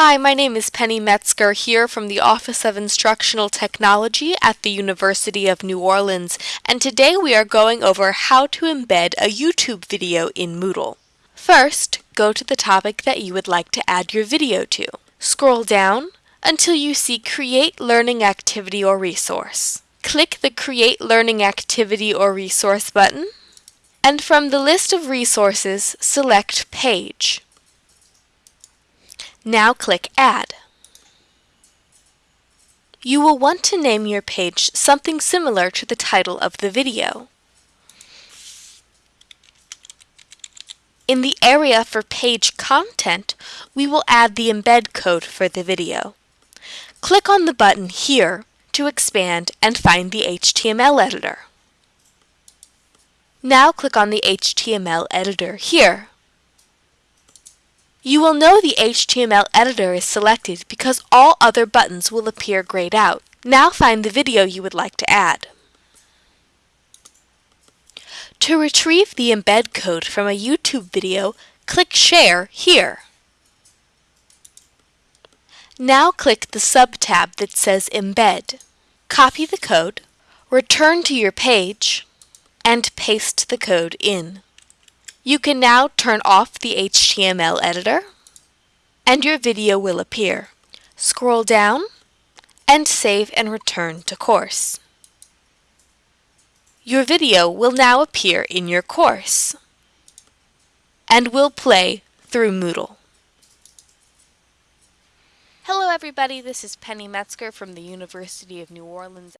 Hi, my name is Penny Metzger here from the Office of Instructional Technology at the University of New Orleans, and today we are going over how to embed a YouTube video in Moodle. First, go to the topic that you would like to add your video to. Scroll down until you see Create Learning Activity or Resource. Click the Create Learning Activity or Resource button, and from the list of resources, select Page. Now click Add. You will want to name your page something similar to the title of the video. In the area for page content, we will add the embed code for the video. Click on the button here to expand and find the HTML editor. Now click on the HTML editor here. You will know the HTML editor is selected because all other buttons will appear grayed out. Now find the video you would like to add. To retrieve the embed code from a YouTube video, click Share here. Now click the sub-tab that says Embed. Copy the code, return to your page, and paste the code in. You can now turn off the HTML editor and your video will appear. Scroll down and save and return to course. Your video will now appear in your course and will play through Moodle. Hello everybody, this is Penny Metzger from the University of New Orleans